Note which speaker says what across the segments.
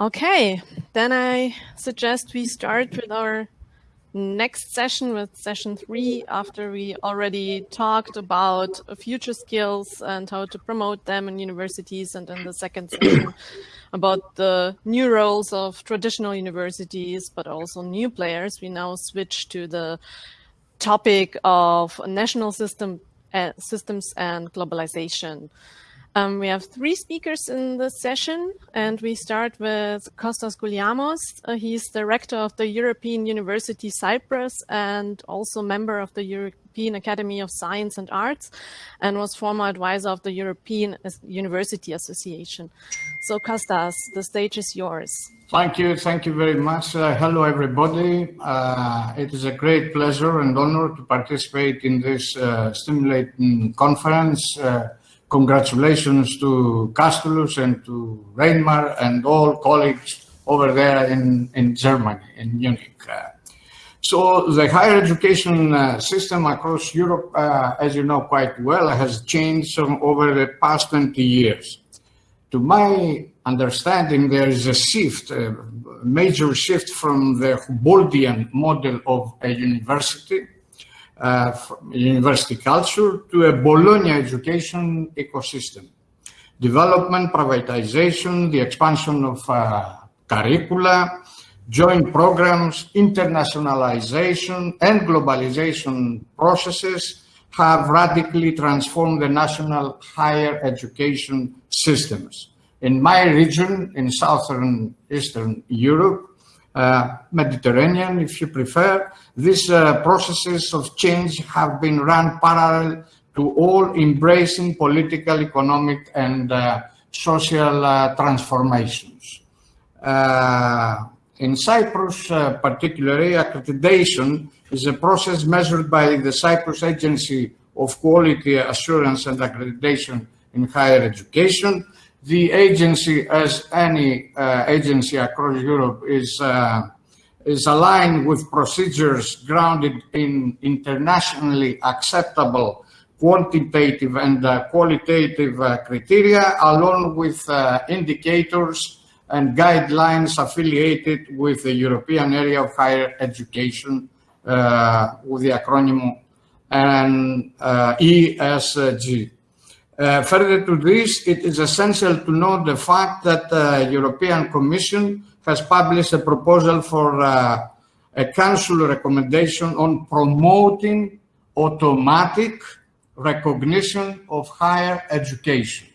Speaker 1: Okay, then I suggest we start with our next session with session three after we already talked about future skills and how to promote them in universities and in the second session about the new roles of traditional universities but also new players. We now switch to the topic of national system uh, systems and globalization um, we have three speakers in this session, and we start with Kostas Gouliamos. Uh, he's director of the European University Cyprus and also member of the European Academy of Science and Arts, and was former advisor of the European University Association. So Kostas, the stage is yours.
Speaker 2: Thank you. Thank you very much. Uh, hello, everybody. Uh, it is a great pleasure and honor to participate in this uh, stimulating conference uh, congratulations to Castulus and to Reinmar and all colleagues over there in, in Germany, in Munich. Uh, so the higher education uh, system across Europe, uh, as you know quite well, has changed over the past 20 years. To my understanding, there is a shift, a major shift from the Humboldtian model of a university university culture to a Bologna education ecosystem. Development, privatization, the expansion of uh, curricula, joint programs, internationalization and globalization processes have radically transformed the national higher education systems. In my region, in Southern Eastern Europe, uh, Mediterranean, if you prefer. These uh, processes of change have been run parallel to all embracing political, economic, and uh, social transformations. in Cyprus, particularly, accreditation is a process measured by the Cyprus Agency of Quality Assurance and Accreditation in Higher Education, the agency, as any uh, agency across Europe, is, uh, is aligned with procedures grounded in internationally acceptable quantitative and uh, qualitative uh, criteria, along with uh, indicators and guidelines affiliated with the European Area of Higher Education, uh, with the acronym and, ESG. Uh, further to this, it is essential to note the fact that the uh, European Commission has published a proposal for uh, a Council recommendation on promoting automatic recognition of higher education.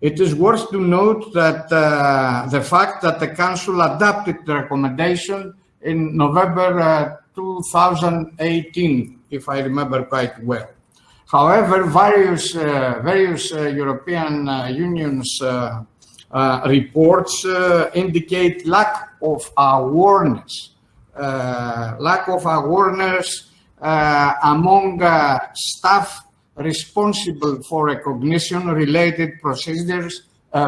Speaker 2: It is worth to note that uh, the fact that the Council adopted the recommendation in November uh, 2018, if I remember quite well. However, various, uh, various uh, European uh, Union's uh, uh, reports uh, indicate lack of awareness, lack of awareness among staff responsible for recognition-related procedures,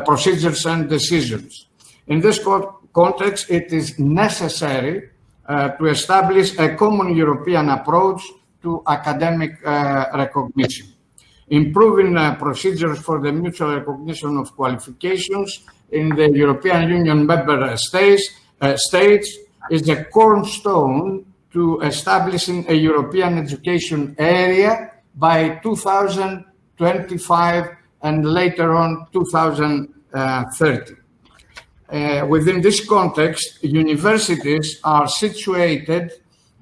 Speaker 2: procedures and decisions. In this co context, it is necessary to establish a common European approach to academic uh, recognition. Improving uh, procedures for the mutual recognition of qualifications in the European Union member states, uh, states is the cornerstone to establishing a European education area by 2025 and later on 2030. Uh, within this context, universities are situated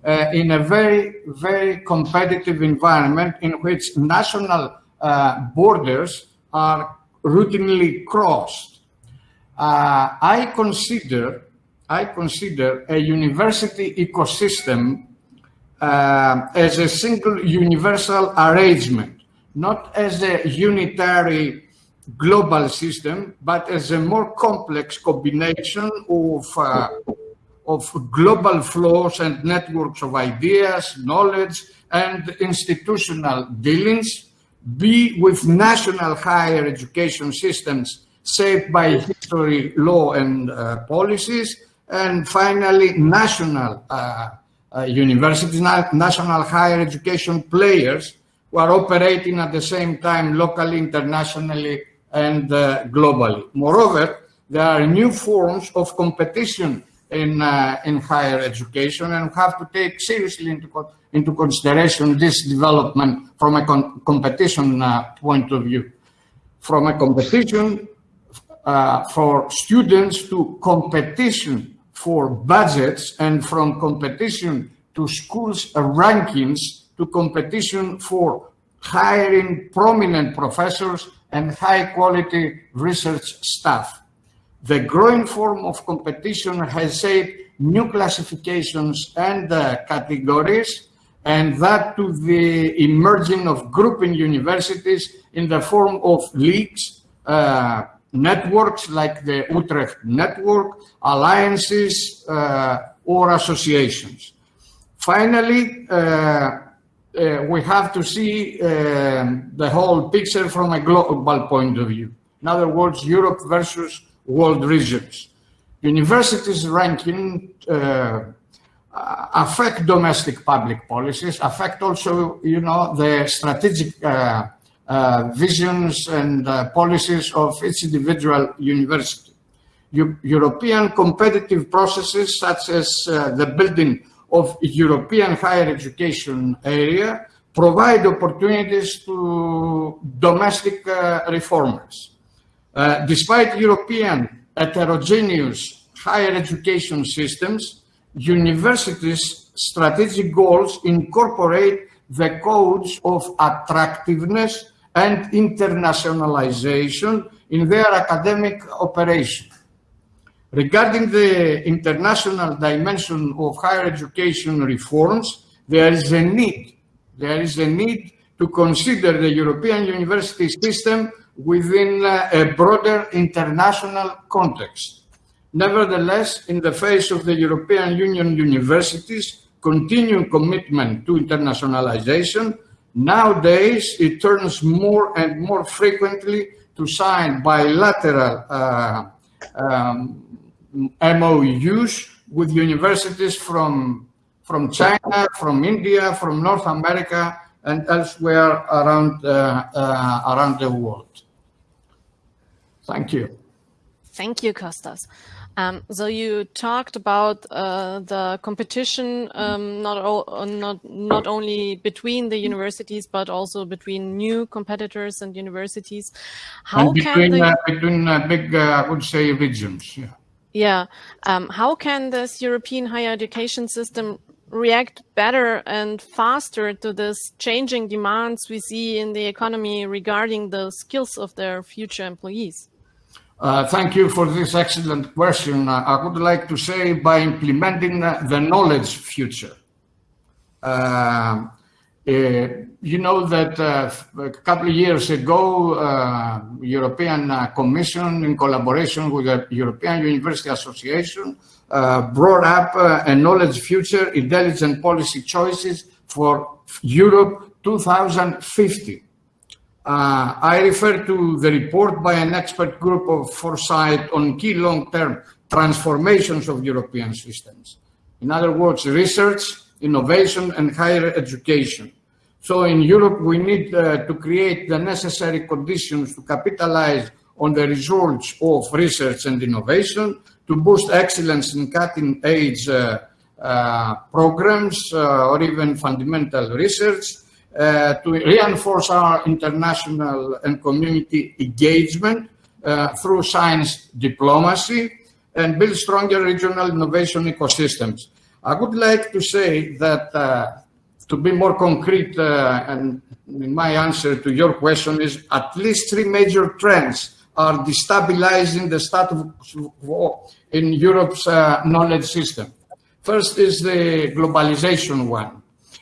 Speaker 2: uh, in a very, very competitive environment in which national uh, borders are routinely crossed. Uh, I consider, I consider a university ecosystem uh, as a single universal arrangement, not as a unitary global system, but as a more complex combination of uh, of global flows and networks of ideas, knowledge, and institutional dealings, be with national higher education systems shaped by history, law, and uh, policies, and finally, national uh, uh, universities, national higher education players who are operating at the same time locally, internationally, and uh, globally. Moreover, There are new forms of competition in, uh, in higher education and have to take seriously into, into consideration this development from a competition uh, point of view. From a competition uh, for students to competition for budgets and from competition to schools rankings to competition for hiring prominent professors and high quality research staff. The growing form of competition has shaped new classifications and uh, categories, and that to the emerging of grouping universities in the form of leagues, uh, networks like the Utrecht Network, alliances, uh, or associations. Finally, uh, uh, we have to see um, the whole picture from a global point of view. In other words, Europe versus world regions. Universities ranking uh, affect domestic public policies, affect also, you know, the strategic uh, uh, visions and uh, policies of each individual university. U European competitive processes such as uh, the building of European higher education area provide opportunities to domestic uh, reformers. Uh, despite European heterogeneous higher education systems, universities' strategic goals incorporate the codes of attractiveness and internationalization in their academic operation. Regarding the international dimension of higher education reforms, there is a need, there is a need to consider the European university system within a broader international context. Nevertheless, in the face of the European Union universities' continuing commitment to internationalization, nowadays it turns more and more frequently to sign bilateral uh, um, MOUs with universities from, from China, from India, from North America, and elsewhere around, uh, uh, around the world. Thank you.
Speaker 1: Thank you, Kostas. Um, so you talked about uh, the competition, um, not, all, not, not only between the universities, but also between new competitors and universities.
Speaker 2: How and between, can the, uh, between uh, big, uh, I would say, regions, yeah.
Speaker 1: Yeah. Um, how can this European higher education system react better and faster to this changing demands we see in the economy regarding the skills of their future employees?
Speaker 2: Uh, thank you for this excellent question. Uh, I would like to say by implementing the knowledge future. Uh, uh you know that uh, a couple of years ago, uh, European Commission in collaboration with the European University Association brought up a knowledge future intelligent policy choices for Europe 2050. Uh, I refer to the report by an expert group of foresight on key long-term transformations of European systems. In other words, research, innovation, and higher education. So in Europe, we need uh, to create the necessary conditions to capitalize on the results of research and innovation, to boost excellence in cutting-edge uh, uh, programs uh, or even fundamental research, uh, to reinforce our international and community engagement uh, through science diplomacy and build stronger regional innovation ecosystems. I would like to say that uh, to be more concrete uh, and my answer to your question is at least three major trends are destabilizing the status quo in Europe's uh, knowledge system. First is the globalization one.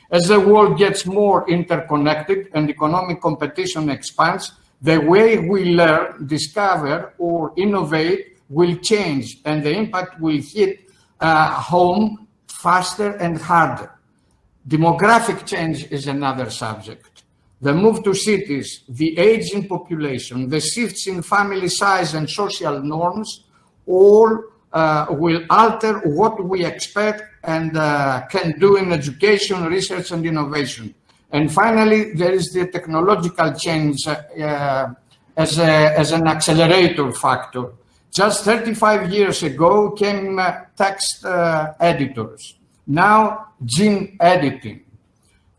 Speaker 2: As the world gets more interconnected and economic competition expands, the way we learn, discover, or innovate will change, and the impact will hit uh, home faster and harder. Demographic change is another subject. The move to cities, the aging population, the shifts in family size and social norms all uh, will alter what we expect and uh, can do in education, research, and innovation. And finally, there is the technological change uh, as, a, as an accelerator factor. Just 35 years ago came uh, text uh, editors. Now, gene editing.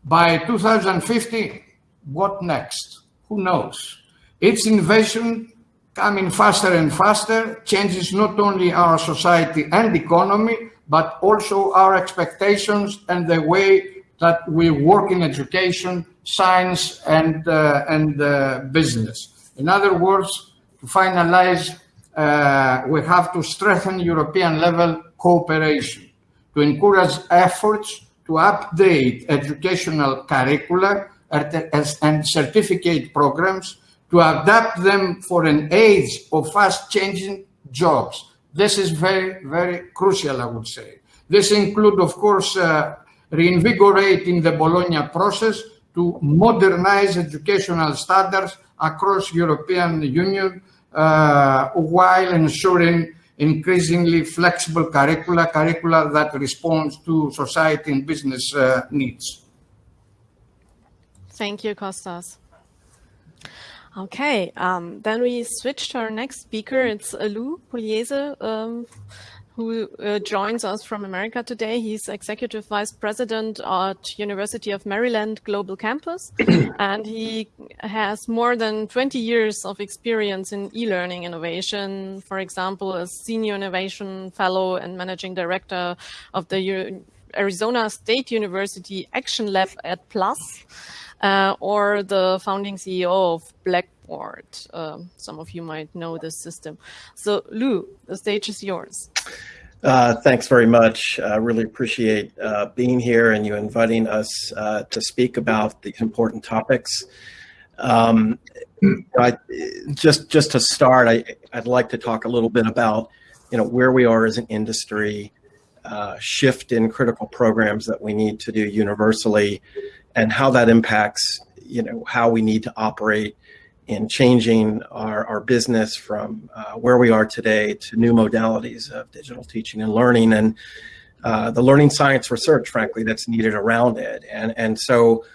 Speaker 2: By 2050, what next? Who knows? Its invasion coming faster and faster changes not only our society and economy, but also our expectations and the way that we work in education, science, and, uh, and uh, business. In other words, to finalize, uh, we have to strengthen European level cooperation, to encourage efforts to update educational curricula and certificate programs to adapt them for an age of fast changing jobs. This is very, very crucial, I would say. This includes, of course, uh, reinvigorating the Bologna process to modernize educational standards across European Union uh, while ensuring increasingly flexible curricula, curricula that responds to society and business uh, needs.
Speaker 1: Thank you, Kostas. Okay, um, then we switch to our next speaker. It's Lou Pugliese, um, who uh, joins us from America today. He's Executive Vice President at University of Maryland Global Campus, and he has more than 20 years of experience in e-learning innovation, for example, as Senior Innovation Fellow and Managing Director of the U Arizona State University Action Lab EdPlus uh, or the founding CEO of Blackboard. Uh, some of you might know this system. So Lou, the stage is yours.
Speaker 3: Uh, thanks very much. I really appreciate uh, being here and you inviting us uh, to speak about these important topics. Um, I, just just to start, I, I'd like to talk a little bit about you know where we are as an industry, uh, shift in critical programs that we need to do universally, and how that impacts, you know, how we need to operate in changing our, our business from uh, where we are today to new modalities of digital teaching and learning and uh, the learning science research, frankly, that's needed around it. And, and so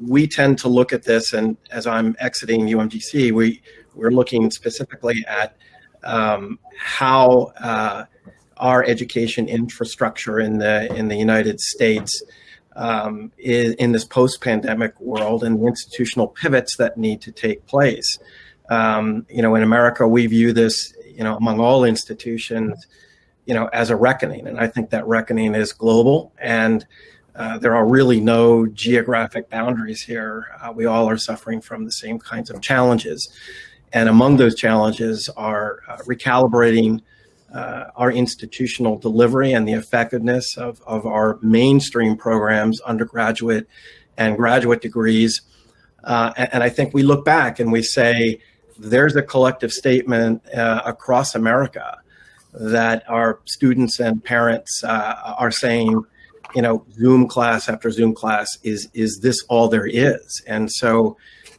Speaker 3: we tend to look at this, and as I'm exiting UMGC, we, we're looking specifically at um, how uh, our education infrastructure in the, in the United States um, in, in, this post-pandemic world and the institutional pivots that need to take place. Um, you know, in America, we view this, you know, among all institutions, you know, as a reckoning. And I think that reckoning is global and uh, there are really no geographic boundaries here. Uh, we all are suffering from the same kinds of challenges. And among those challenges are uh, recalibrating uh, our institutional delivery and the effectiveness of, of our mainstream programs, undergraduate and graduate degrees. Uh, and, and, I think we look back and we say, there's a collective statement uh, across America that our students and parents uh, are saying, you know, Zoom class after Zoom class, is, is this all there is? And so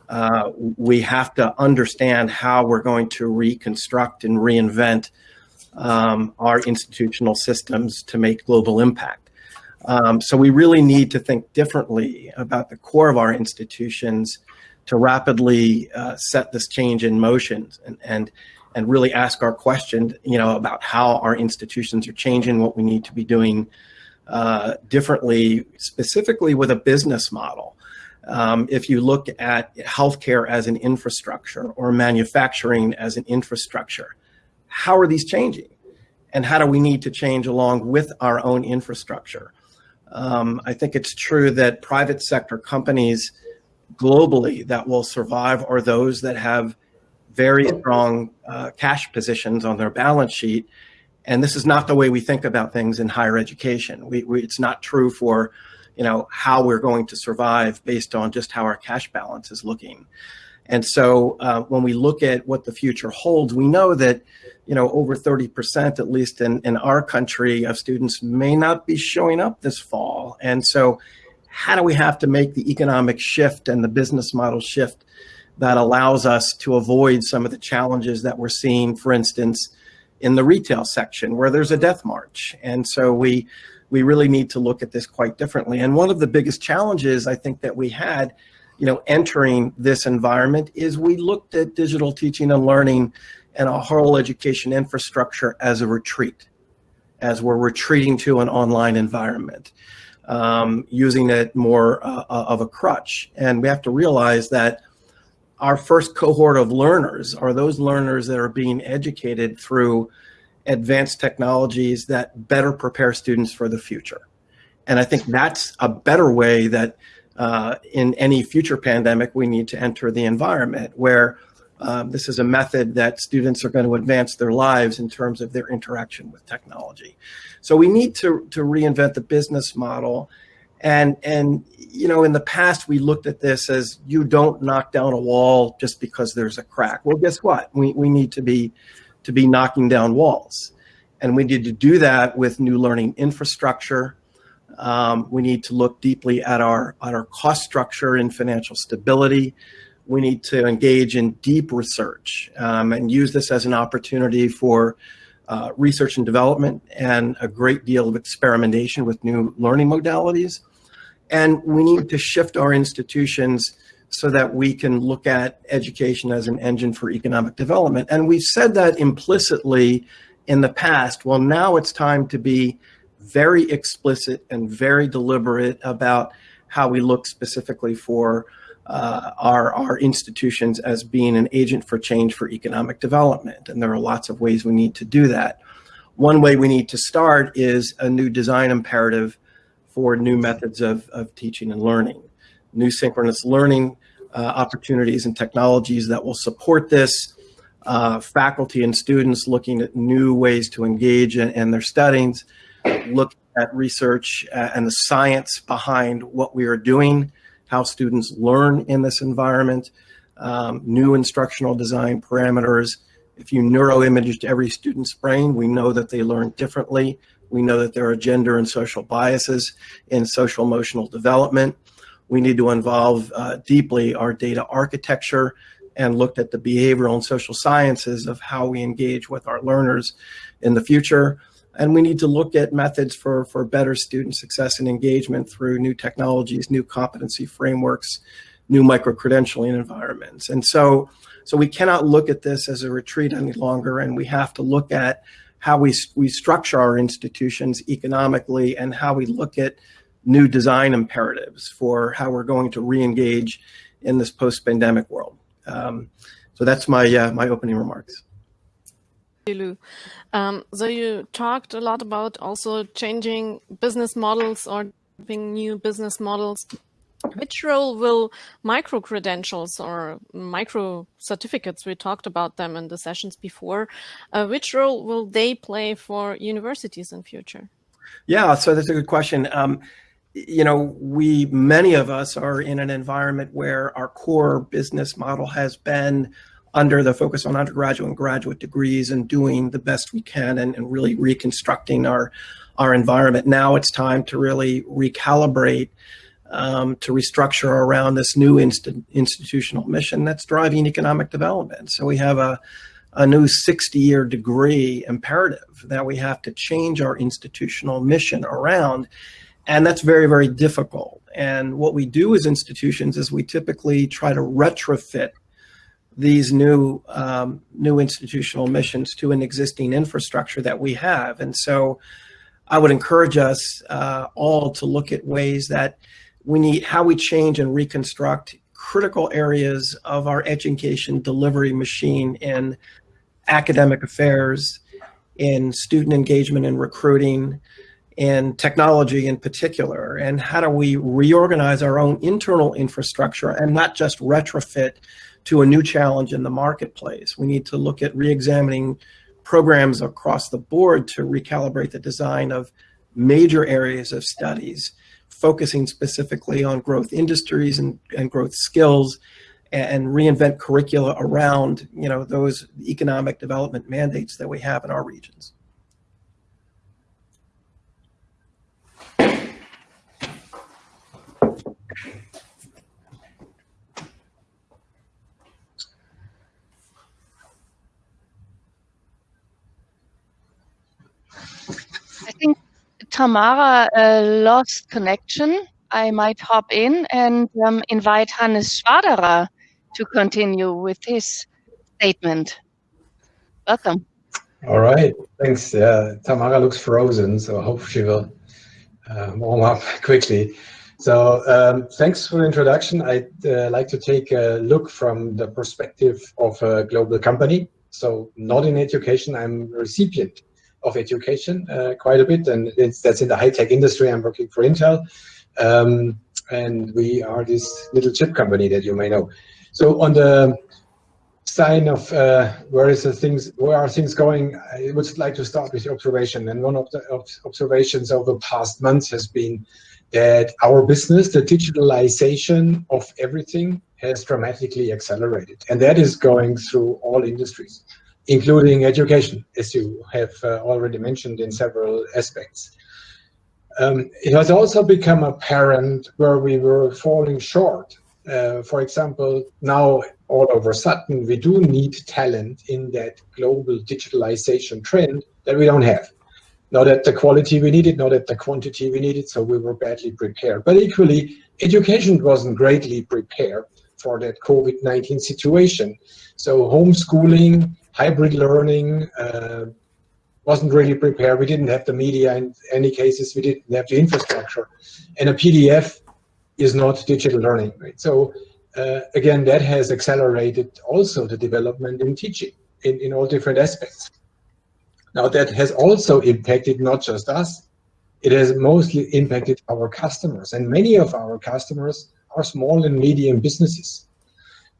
Speaker 3: uh, we have to understand how we're going to reconstruct and reinvent um, our institutional systems to make global impact. Um, so we really need to think differently about the core of our institutions to rapidly uh, set this change in motion and, and, and really ask our question, you know, about how our institutions are changing, what we need to be doing uh, differently, specifically with a business model. Um, if you look at healthcare as an infrastructure or manufacturing as an infrastructure, how are these changing? And how do we need to change along with our own infrastructure? Um, I think it's true that private sector companies globally that will survive are those that have very strong uh, cash positions on their balance sheet. And this is not the way we think about things in higher education. We, we, it's not true for, you know, how we're going to survive based on just how our cash balance is looking. And so uh, when we look at what the future holds, we know that, you know, over 30%, at least in, in our country, of students may not be showing up this fall. And so how do we have to make the economic shift and the business model shift that allows us to avoid some of the challenges that we're seeing, for instance, in the retail section where there's a death march. And so we, we really need to look at this quite differently. And one of the biggest challenges I think that we had you know, entering this environment is we looked at digital teaching and learning, and a whole education infrastructure as a retreat, as we're retreating to an online environment, um, using it more uh, uh of a crutch. And we have to realize that our first cohort of learners are those learners that are being educated through advanced technologies that better prepare students for the future. And I think that's a better way that uh, in any future pandemic, we need to enter the environment where um, this is a method that students are going to advance their lives in terms of their interaction with technology. So we need to, to reinvent the business model. And, and, you know, in the past, we looked at this as you don't knock down a wall just because there's a crack. Well, guess what? We, we need to be, to be knocking down walls. And we need to do that with new learning infrastructure, um, we need to look deeply at our, at our cost structure and financial stability. We need to engage in deep research um, and use this as an opportunity for uh, research and development and a great deal of experimentation with new learning modalities. And we need to shift our institutions so that we can look at education as an engine for economic development. And we've said that implicitly in the past. Well, now it's time to be very explicit and very deliberate about how we look specifically for uh, our, our institutions as being an agent for change for economic development. And there are lots of ways we need to do that. One way we need to start is a new design imperative for new methods of, of teaching and learning, new synchronous learning uh, opportunities and technologies that will support this, uh, faculty and students looking at new ways to engage in, in their studies, look at research uh, and the science behind what we are doing, how students learn in this environment, um, new instructional design parameters. If you neuroimage every student's brain, we know that they learn differently. We know that there are gender and social biases in social emotional development. We need to involve uh, deeply our data architecture and looked at the behavioral and social sciences of how we engage with our learners in the future. And we need to look at methods for, for better student success and engagement through new technologies, new competency frameworks, new micro-credentialing environments. And so, so we cannot look at this as a retreat any longer, and we have to look at how we, we structure our institutions economically and how we look at new design imperatives for how we're going to re-engage in this post-pandemic world. Um, so that's my, uh, my opening remarks.
Speaker 1: Um, so you talked a lot about also changing business models or developing new business models. Which role will micro credentials or micro certificates, we talked about them in the sessions before, uh, which role will they play for universities in future?
Speaker 3: Yeah, so that's a good question. Um, you know, we, many of us are in an environment where our core business model has been under the focus on undergraduate and graduate degrees and doing the best we can and, and really reconstructing our, our environment. Now it's time to really recalibrate, um, to restructure around this new inst institutional mission that's driving economic development. So we have a, a new 60-year degree imperative that we have to change our institutional mission around. And that's very, very difficult. And what we do as institutions is we typically try to retrofit these new um, new institutional missions to an existing infrastructure that we have. And so I would encourage us uh, all to look at ways that we need, how we change and reconstruct critical areas of our education delivery machine in academic affairs, in student engagement and recruiting, in technology in particular, and how do we reorganize our own internal infrastructure and not just retrofit to a new challenge in the marketplace. We need to look at re-examining programs across the board to recalibrate the design of major areas of studies, focusing specifically on growth industries and, and growth skills and reinvent curricula around you know those economic development mandates that we have in our regions.
Speaker 4: Tamara uh, lost connection, I might hop in and um, invite Hannes Schwaderer to continue with his statement. Welcome.
Speaker 5: All right, thanks. Uh, Tamara looks frozen, so I hope she will uh, warm up quickly. So um, thanks for the introduction. I'd uh, like to take a look from the perspective of a global company. So not in education, I'm a recipient of education uh, quite a bit, and that's in the high-tech industry. I'm working for Intel, um, and we are this little chip company that you may know. So on the sign of uh, where is the things, where are things going, I would like to start with the observation. And one of the observations over the past months has been that our business, the digitalization of everything has dramatically accelerated. And that is going through all industries, including education, as you have uh, already mentioned in several aspects. Um, it has also become apparent where we were falling short. Uh, for example, now all over a sudden, we do need talent in that global digitalization trend that we don't have not at the quality we needed, not at the quantity we needed, so we were badly prepared. But equally, education wasn't greatly prepared for that COVID-19 situation. So homeschooling, hybrid learning uh, wasn't really prepared. We didn't have the media in any cases, we didn't have the infrastructure. And a PDF is not digital learning, right? So uh, again, that has accelerated also the development in teaching in, in all different aspects. Now that has also impacted not just us, it has mostly impacted our customers. And many of our customers are small and medium businesses.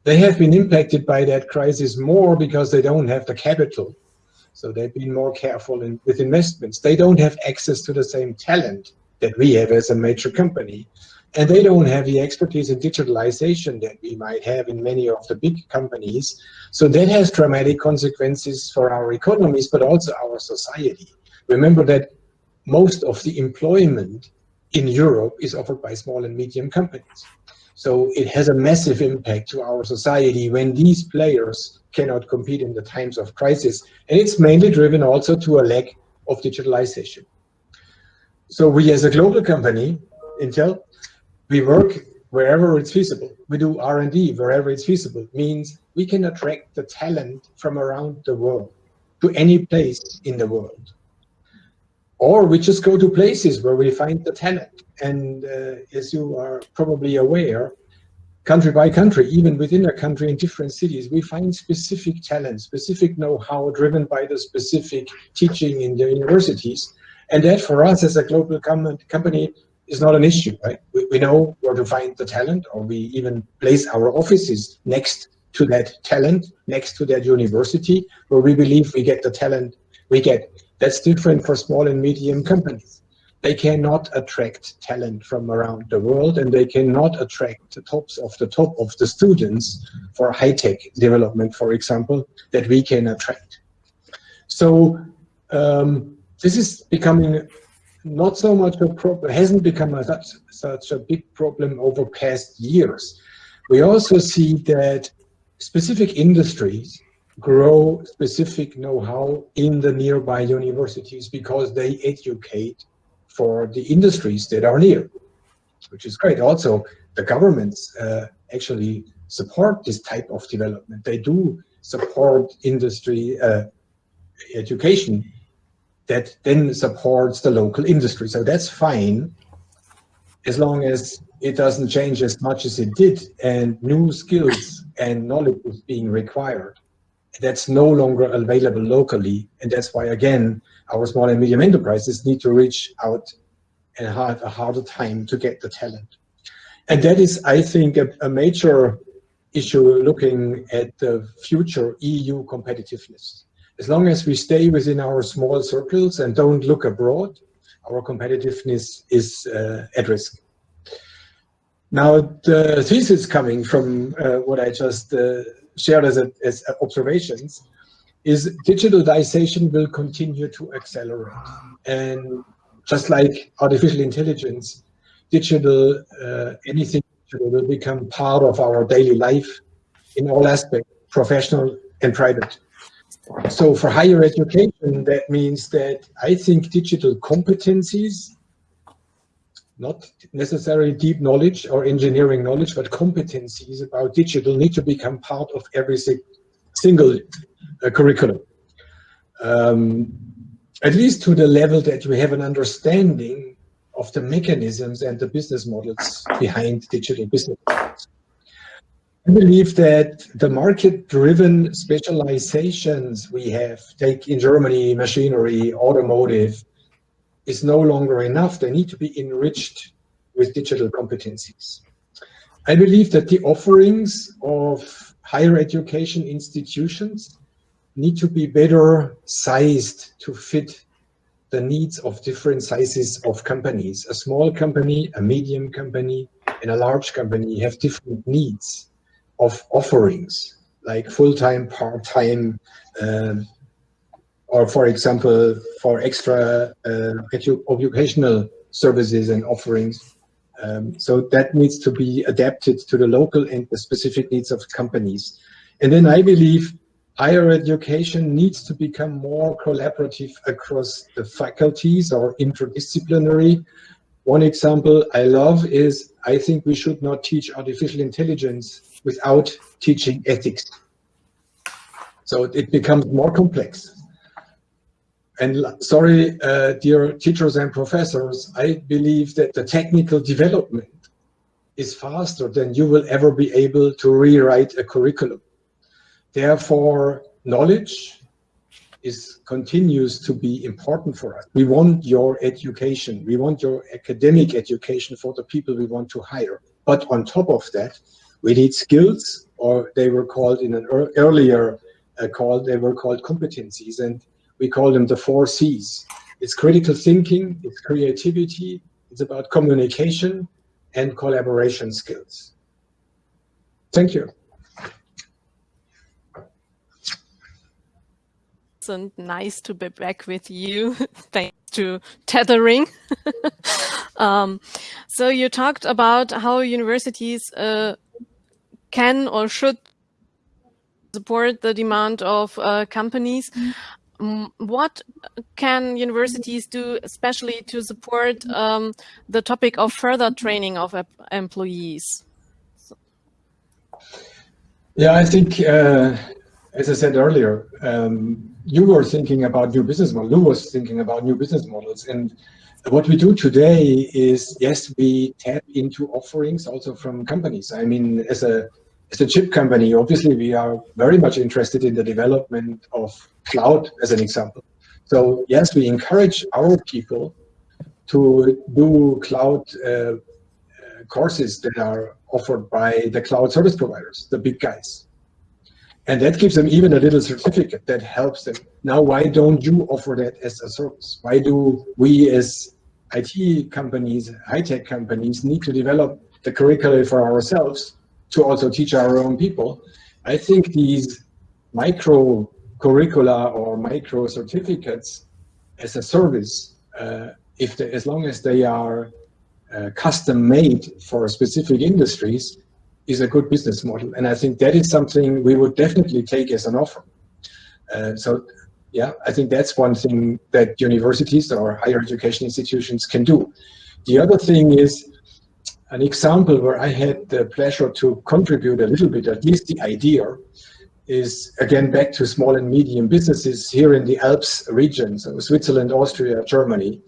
Speaker 5: They have been impacted by that crisis more because they don't have the capital. So they've been more careful in, with investments. They don't have access to the same talent that we have as a major company. And they don't have the expertise in digitalization that we might have in many of the big companies. So that has dramatic consequences for our economies, but also our society. Remember that most of the employment in Europe is offered by small and medium companies. So it has a massive impact to our society when these players cannot compete in the times of crisis. And it's mainly driven also to a lack of digitalization. So we as a global company, Intel, we work wherever it's feasible. We do R&D wherever it's feasible. Means we can attract the talent from around the world to any place in the world. Or we just go to places where we find the talent. And uh, as you are probably aware, country by country, even within a country in different cities, we find specific talent, specific know-how driven by the specific teaching in the universities. And that for us as a global com company is not an issue, right? We, we know where to find the talent, or we even place our offices next to that talent, next to that university, where we believe we get the talent we get. That's different for small and medium companies. They cannot attract talent from around the world, and they cannot attract the tops of the top of the students for high-tech development, for example, that we can attract. So um, this is becoming not so much a problem, hasn't become a, such, such a big problem over past years. We also see that specific industries grow specific know-how in the nearby universities because they educate for the industries that are near, which is great. Also, the governments uh, actually support this type of development. They do support industry uh, education that then supports the local industry. So that's fine as long as it doesn't change as much as it did and new skills and knowledge is being required. That's no longer available locally. And that's why, again, our small and medium enterprises need to reach out and have a harder time to get the talent. And that is, I think, a, a major issue looking at the future EU competitiveness. As long as we stay within our small circles and don't look abroad, our competitiveness is uh, at risk. Now, the thesis coming from uh, what I just uh, shared as, a, as observations is digitalization will continue to accelerate. And just like artificial intelligence, digital, uh, anything digital will become part of our daily life in all aspects, professional and private. So for higher education, that means that I think digital competencies, not necessarily deep knowledge or engineering knowledge, but competencies about digital need to become part of every single uh, curriculum. um, at least to the level that we have an understanding of the mechanisms and the business models behind digital business. I believe that the market-driven specializations we have, take in Germany, machinery, automotive, is no longer enough. They need to be enriched with digital competencies. I believe that the offerings of higher education institutions need to be better sized to fit the needs of different sizes of companies. A small company, a medium company, and a large company have different needs of offerings, like full-time, part-time, um, or for example, for extra uh, edu educational services and offerings. Um, so that needs to be adapted to the local and the specific needs of companies. And then I believe higher education needs to become more collaborative across the faculties or interdisciplinary. One example I love is I think we should not teach artificial intelligence without teaching ethics. So it becomes more complex. And sorry, uh, dear teachers and professors, I believe that the technical development is faster than you will ever be able to rewrite a curriculum. Therefore, knowledge is continues to be important for us. We want your education. We want your academic education for the people we want to hire. But on top of that, we need skills, or they were called in an earlier uh, call, they were called competencies, and we call them the four C's. It's critical thinking, it's creativity, it's about communication and collaboration skills. Thank you.
Speaker 1: and nice to be back with you thanks to tethering. um, so you talked about how universities uh, can or should support the demand of uh, companies. Um, what can universities do, especially to support um, the topic of further training of employees?
Speaker 5: Yeah, I think, uh, as I said earlier, um, you were thinking about new business models. Lou was thinking about new business models. And what we do today is, yes, we tap into offerings also from companies. I mean, as a as a chip company, obviously we are very much interested in the development of cloud as an example. So yes, we encourage our people to do cloud uh, courses that are offered by the cloud service providers, the big guys. And that gives them even a little certificate that helps them. Now, why don't you offer that as a service? Why do we as IT companies, high-tech companies need to develop the curricula for ourselves to also teach our own people? I think these micro curricula or micro certificates as a service, uh, if as long as they are uh, custom made for specific industries, is a good business model. And I think that is something we would definitely take as an offer. Uh, so yeah, I think that's one thing that universities or higher education institutions can do. The other thing is an example where I had the pleasure to contribute a little bit, at least the idea, is again back to small and medium businesses here in the Alps region, so Switzerland, Austria, Germany,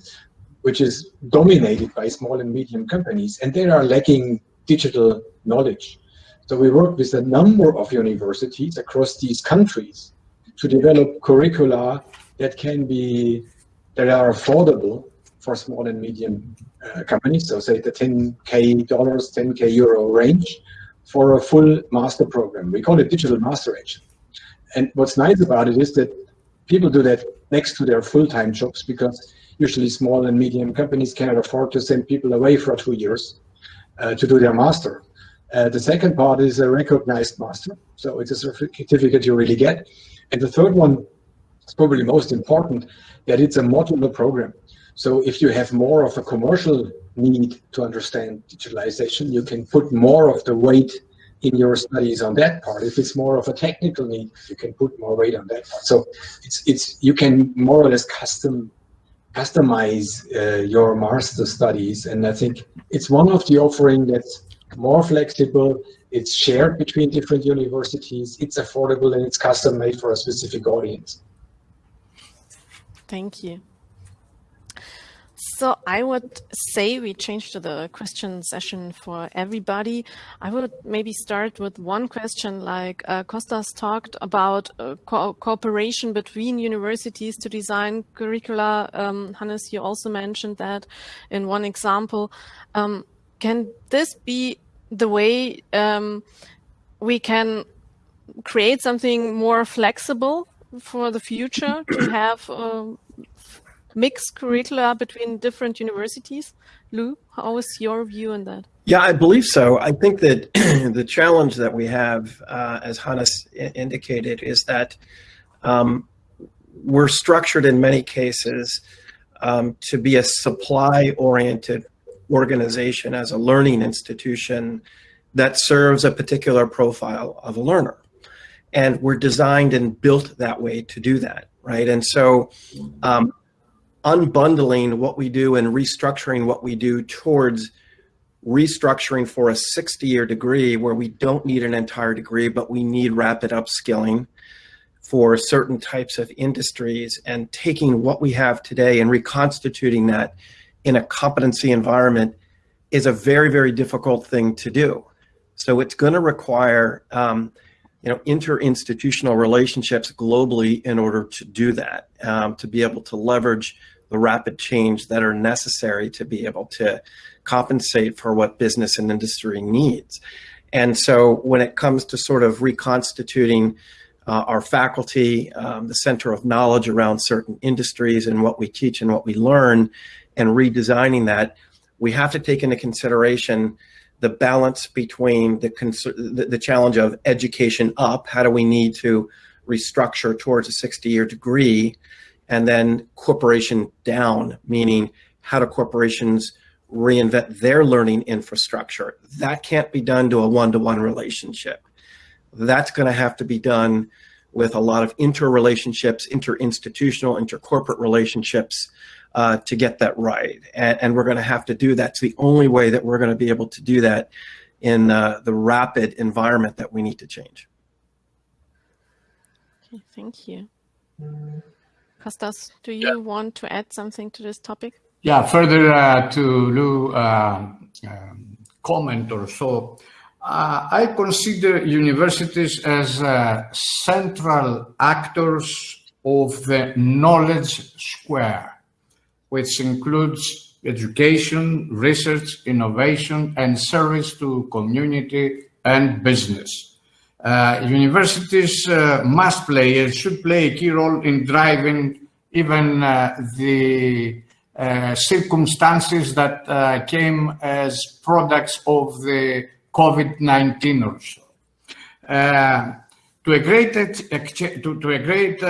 Speaker 5: which is dominated by small and medium companies, and they are lacking digital knowledge. So we work with a number of universities across these countries to develop curricula that can be, that are affordable for small and medium uh, companies. So say the 10K dollars, 10K euro range for a full master program. We call it digital master actually. And what's nice about it is that people do that next to their full-time jobs because usually small and medium companies cannot afford to send people away for two years uh, to do their master. Uh, the second part is a recognized master. So it's a certificate you really get. And the third one is probably most important, that it's a modular program. So if you have more of a commercial need to understand digitalization, you can put more of the weight in your studies on that part. If it's more of a technical need, you can put more weight on that part. So it's it's you can more or less custom customize uh, your master studies, and I think it's one of the offering that's more flexible, it's shared between different universities, it's affordable, and it's custom made for a specific audience.
Speaker 1: Thank you. So I would say we change to the question session for everybody. I would maybe start with one question like uh, Kostas talked about uh, co cooperation between universities to design curricula. Um, Hannes, you also mentioned that in one example. Um, can this be the way um, we can create something more flexible for the future to have um, mixed curricula between different universities? Lou, how is your view on that?
Speaker 3: Yeah, I believe so. I think that the challenge that we have, uh, as Hannes indicated, is that um, we're structured in many cases um, to be a supply-oriented organization as a learning institution that serves a particular profile of a learner. And we're designed and built that way to do that, right? And so um, unbundling what we do and restructuring what we do towards restructuring for a 60 year degree where we don't need an entire degree, but we need rapid upskilling for certain types of industries and taking what we have today and reconstituting that in a competency environment is a very, very difficult thing to do. So it's going to require, um, you know, interinstitutional relationships globally in order to do that, um, to be able to leverage the rapid change that are necessary to be able to compensate for what business and industry needs. And so when it comes to sort of reconstituting uh, our faculty, um, the center of knowledge around certain industries and what we teach and what we learn, and redesigning that, we have to take into consideration the balance between the, the, the challenge of education up, how do we need to restructure towards a 60-year degree, and then corporation down, meaning how do corporations reinvent their learning infrastructure. That can't be done to a one-to-one -one relationship. That's going to have to be done with a lot of interrelationships, interinstitutional, intercorporate relationships uh, to get that right. And, and we're going to have to do that. It's the only way that we're going to be able to do that in uh, the rapid environment that we need to change.
Speaker 1: Okay, thank you. Kostas, do you yeah. want to add something to this topic?
Speaker 2: Yeah, further uh, to Lou uh, um, comment or so, uh, I consider universities as uh, central actors of the knowledge square, which includes education, research, innovation, and service to community and business. Uh, universities uh, must play and should play a key role in driving even uh, the circumstances that came as products of the COVID-19 or so. To a great, to, to a great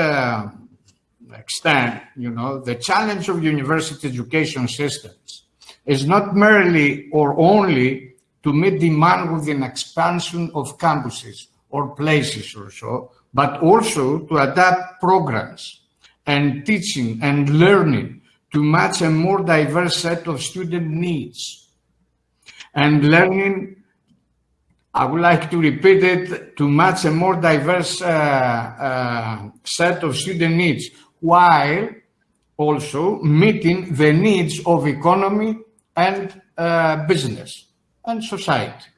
Speaker 2: extent, you know, the challenge of university education systems is not merely or only to meet demand with an expansion of campuses, or places or so, but also to adapt programs and teaching and learning to match a more diverse set of student needs. And learning, I would like to repeat it, to match a more diverse uh, uh, set of student needs, while also meeting the needs of economy and uh, business and society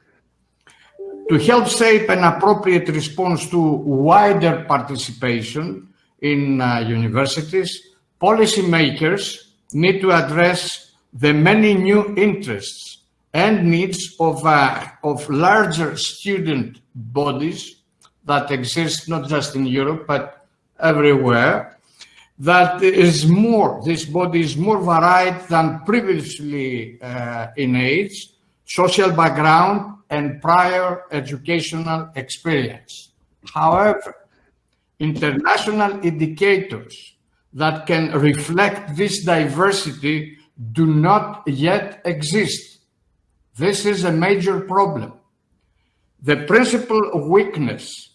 Speaker 2: to help shape an appropriate response to wider participation in uh, universities, policymakers need to address the many new interests and needs of, uh, of larger student bodies that exist not just in Europe, but everywhere, that is more, this body is more varied than previously uh, in age, social background, and prior educational experience. However, international indicators that can reflect this diversity do not yet exist. This is a major problem. The principal weakness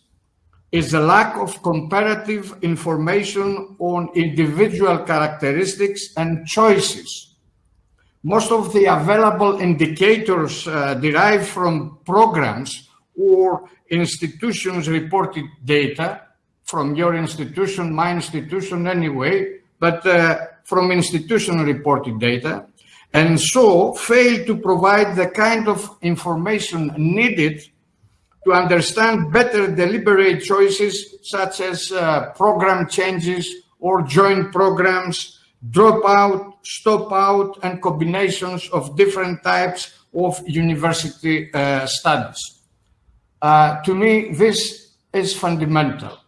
Speaker 2: is the lack of comparative information on individual characteristics and choices most of the available indicators uh, derived from programs or institutions reported data from your institution, my institution anyway, but uh, from institution reported data, and so fail to provide the kind of information needed to understand better deliberate choices such as uh, program changes or joint programs, drop out, stop out, and combinations of different types of university uh, studies. Uh, to me, this is fundamental.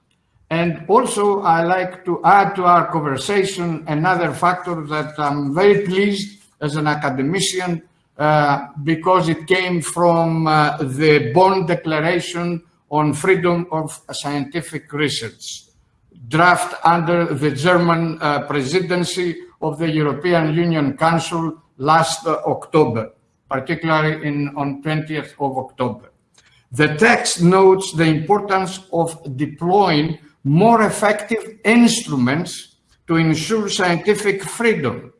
Speaker 2: And also, I like to add to our conversation another factor that I'm very pleased as an academician uh, because it came from uh, the Bonn Declaration on Freedom of Scientific Research, draft under the German uh, presidency of the European Union Council last uh, October, particularly in, on 20th of October. The text notes the importance of deploying more effective instruments to ensure scientific freedom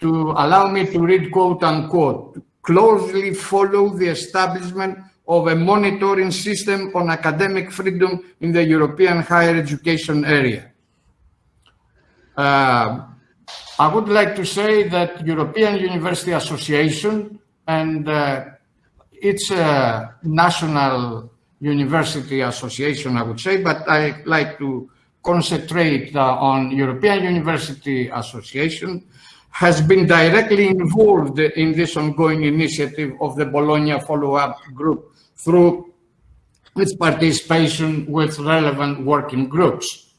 Speaker 2: to allow me to read quote unquote, closely follow the establishment of a monitoring system on academic freedom in the European higher education area. Uh, I would like to say that European University Association and uh, it's a national university association, I would say, but I like to concentrate uh, on European University Association has been directly involved in this ongoing initiative of the Bologna follow-up group through its participation with relevant working groups.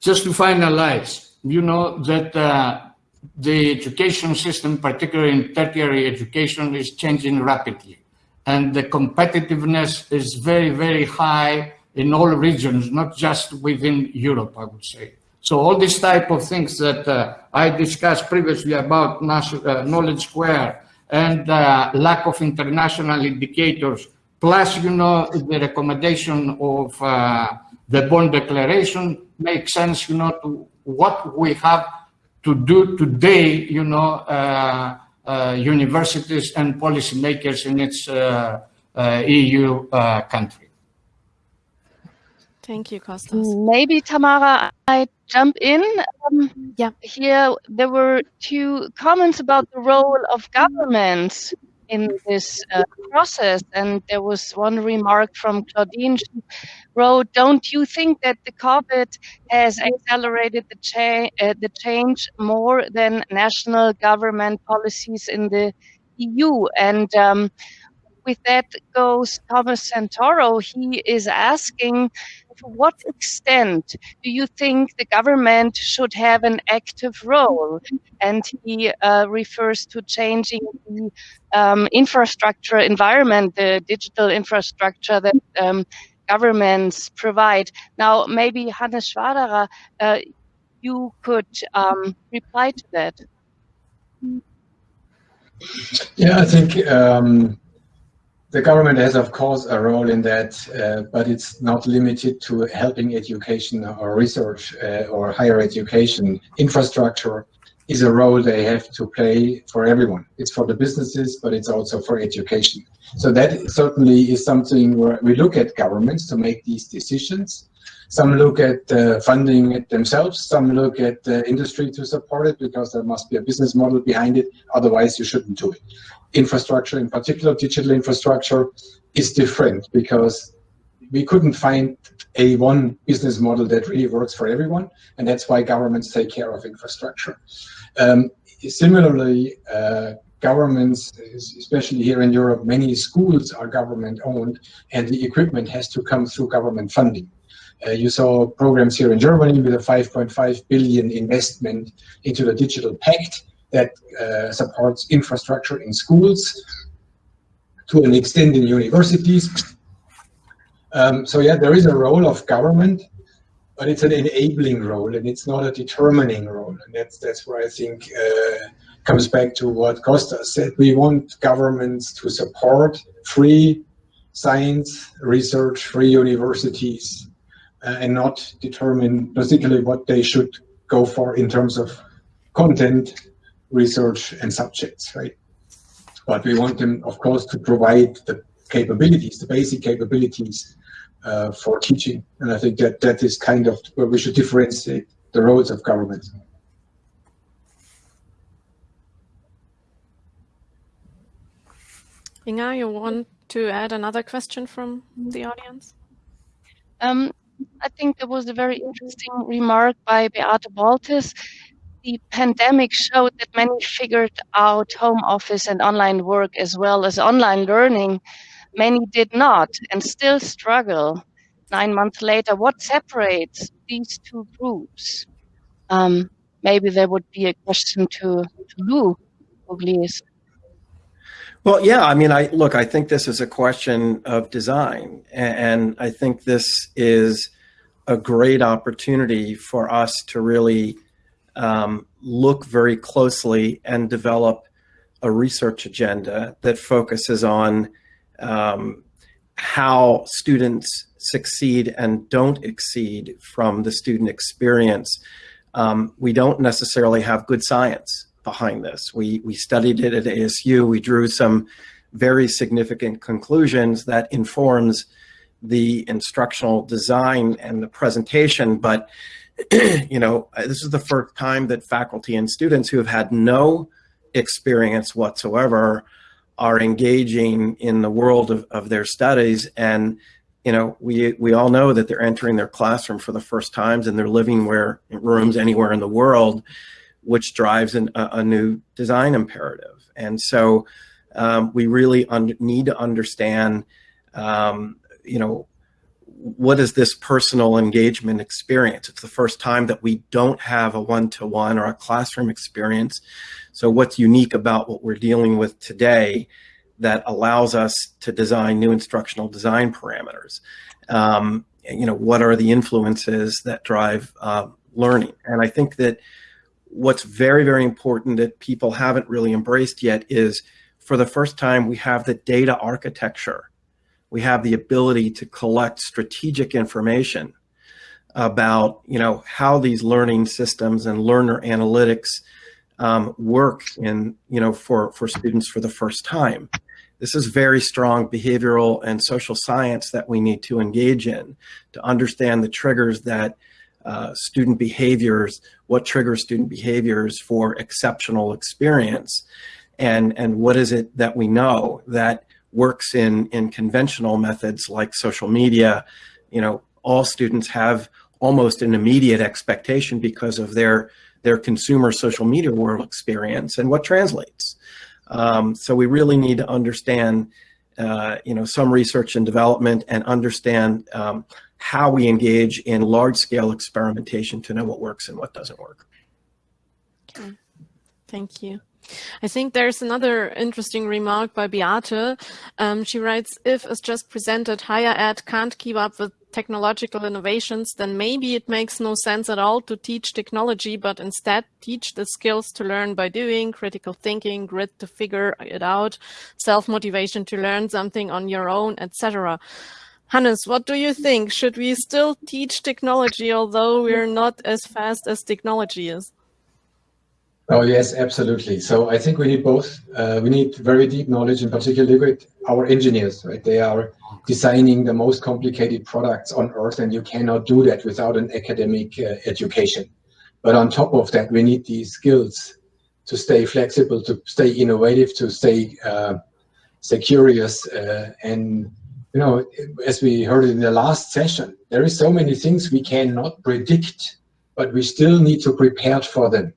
Speaker 2: Just to finalize, you know that uh, the education system, particularly in tertiary education, is changing rapidly. And the competitiveness is very, very high in all regions, not just within Europe, I would say. So all these type of things that uh, I discussed previously about uh, knowledge square and uh, lack of international indicators, plus, you know, the recommendation of uh, the Bonn Declaration makes sense, you know, to what we have to do today, you know, uh, uh, universities and policymakers in its EU country.
Speaker 1: Thank you, Kostas.
Speaker 4: Maybe Tamara, I jump in. Um, yeah, here there were two comments about the role of governments in this uh, process, and there was one remark from Claudine. She wrote, "Don't you think that the COVID has accelerated the, cha- uh, the change more than national government policies in the EU?" And um, with that goes Thomas Santoro. He is asking to what extent do you think the government should have an active role? And he uh, refers to changing the um, infrastructure environment, the digital infrastructure that um, governments provide. Now, maybe Hannes Schwaderer, uh, you could um, reply to that.
Speaker 5: Yeah, I think um, the government has, of course, a role in that, uh, but it's not limited to helping education or research uh, or higher education. Infrastructure is a role they have to play for everyone. It's for the businesses, but it's also for education. So that certainly is something where we look at governments to make these decisions. Some look at uh, funding it themselves. Some look at the industry to support it because there must be a business model behind it. Otherwise, you shouldn't do it infrastructure, in particular digital infrastructure, is different because we couldn't find a one business model that really works for everyone, and that's why governments take care of infrastructure. Um, similarly, uh, governments, especially here in Europe, many schools are government owned, and the equipment has to come through government funding. Uh, you saw programs here in Germany with a 5.5 billion investment into the digital pact, that uh, supports infrastructure in schools to an extent in universities. Um, so yeah, there is a role of government, but it's an enabling role and it's not a determining role. And that's that's where I think uh, comes back to what Costa said. We want governments to support free science research, free universities, uh, and not determine particularly what they should go for in terms of content research and subjects, right? But we want them, of course, to provide the capabilities, the basic capabilities uh, for teaching. And I think that that is kind of where we should differentiate the roles of government.
Speaker 1: Inga, you want to add another question from the audience?
Speaker 4: Um, I think there was a very interesting remark by Beate Baltes. The pandemic showed that many figured out home office and online work as well as online learning. Many did not and still struggle. Nine months later, what separates these two groups? Um, maybe there would be a question to, to Lou Pugliese.
Speaker 3: Well, yeah, I mean, I look, I think this is a question of design, and I think this is a great opportunity for us to really um, look very closely and develop a research agenda that focuses on um, how students succeed and don't exceed from the student experience. Um, we don't necessarily have good science behind this. We, we studied it at ASU. We drew some very significant conclusions that informs the instructional design and the presentation. But, you know, this is the first time that faculty and students who have had no experience whatsoever are engaging in the world of, of their studies. And, you know, we, we all know that they're entering their classroom for the first times and they're living where rooms anywhere in the world which drives an, a, a, new design imperative. And so um, we really need to understand, um, you know, what is this personal engagement experience? It's the first time that we don't have a one-to-one -one or a classroom experience. So what's unique about what we're dealing with today that allows us to design new instructional design parameters? Um, you know, what are the influences that drive uh, learning? And I think that what's very, very important that people haven't really embraced yet is for the first time, we have the data architecture. We have the ability to collect strategic information about, you know, how these learning systems and learner analytics um, work in, you know, for, for students for the first time. This is very strong behavioral and social science that we need to engage in to understand the triggers that uh, student behaviors, what triggers student behaviors for exceptional experience, and, and what is it that we know that works in, in conventional methods like social media. You know, all students have almost an immediate expectation because of their, their consumer social media world experience and what translates. Um, so we really need to understand, uh, you know, some research and development and understand um, how we engage in large scale experimentation to know what works and what doesn't work.
Speaker 1: Okay, thank you. I think there's another interesting remark by Beate. Um, she writes, if as just presented, higher ed can't keep up with technological innovations, then maybe it makes no sense at all to teach technology, but instead teach the skills to learn by doing, critical thinking, grit to figure it out, self-motivation to learn something on your own, etc. Hannes, what do you think? Should we still teach technology, although we're not as fast as technology is?
Speaker 5: Oh, yes, absolutely. So I think we need both. Uh, we need very deep knowledge, in particular with our engineers, right? They are designing the most complicated products on earth, and you cannot do that without an academic uh, education. But on top of that, we need these skills to stay flexible, to stay innovative, to stay, uh, stay curious, uh, and you know, as we heard in the last session, there is so many things we cannot predict, but we still need to prepare for them.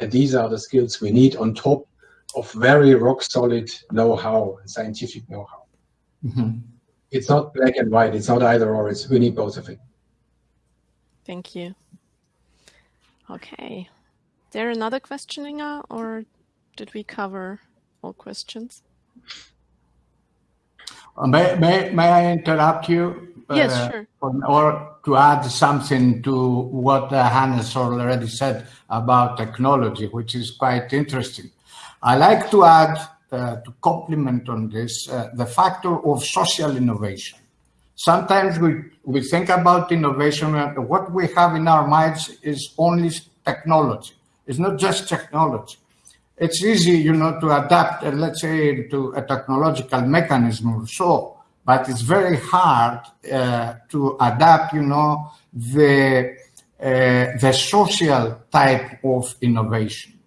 Speaker 5: And these are the skills we need on top of very rock solid know-how, scientific know-how. Mm -hmm. It's not black and white. It's not either or. It's we need both of it.
Speaker 1: Thank you. Okay. There another question, Inga, or did we cover all questions?
Speaker 2: Uh, may, may, may I interrupt you?
Speaker 1: Yes, uh, sure.
Speaker 2: Or to add something to what uh, Hannes already said about technology, which is quite interesting. I like to add, uh, to complement on this, uh, the factor of social innovation. Sometimes we, we think about innovation, and what we have in our minds is only technology. It's not just technology it's easy, you know, to adapt, uh, let's say, to a technological mechanism or so, but it's very hard uh, to adapt, you know, the the social type of innovation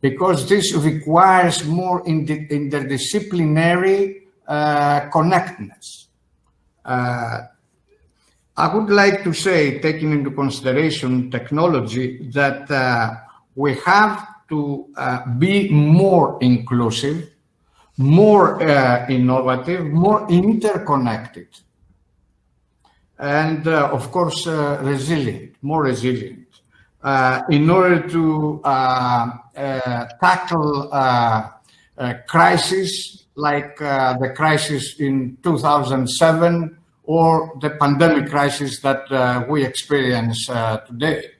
Speaker 2: because this requires more interdisciplinary uh, connectedness. Uh, I would like to say, taking into consideration technology, that uh, we have to uh, be more inclusive, more uh, innovative, more interconnected, and uh, of course, resilient, more resilient. in order to tackle crisis like uh, the crisis in 2007 or the pandemic crisis that uh, we experience uh, today.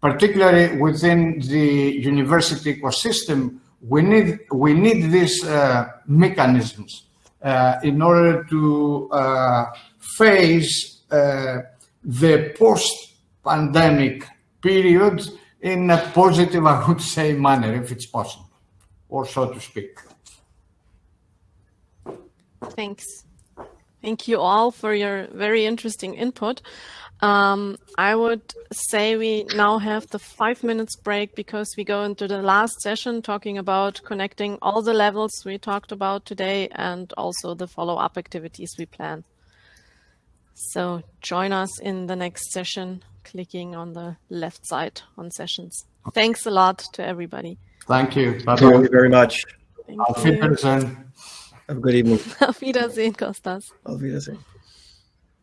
Speaker 2: Particularly within the university ecosystem, we need, we need these uh, mechanisms uh, in order to uh, face the post-pandemic period in a positive, I would say, manner, if it's possible, or so to speak.
Speaker 1: Thanks. Thank you all for your very interesting input. Um, I would say we now have the five minutes break because we go into the last session talking about connecting all the levels we talked about today and also the follow-up activities we plan. So join us in the next session, clicking on the left side on sessions. Thanks a lot to everybody.
Speaker 2: Thank you.
Speaker 3: Bye -bye. Thank you very much.
Speaker 1: Thank Auf Wiedersehen.
Speaker 3: Have a good evening.
Speaker 1: Auf Wiedersehen, Kostas.
Speaker 3: Auf Wiedersehen.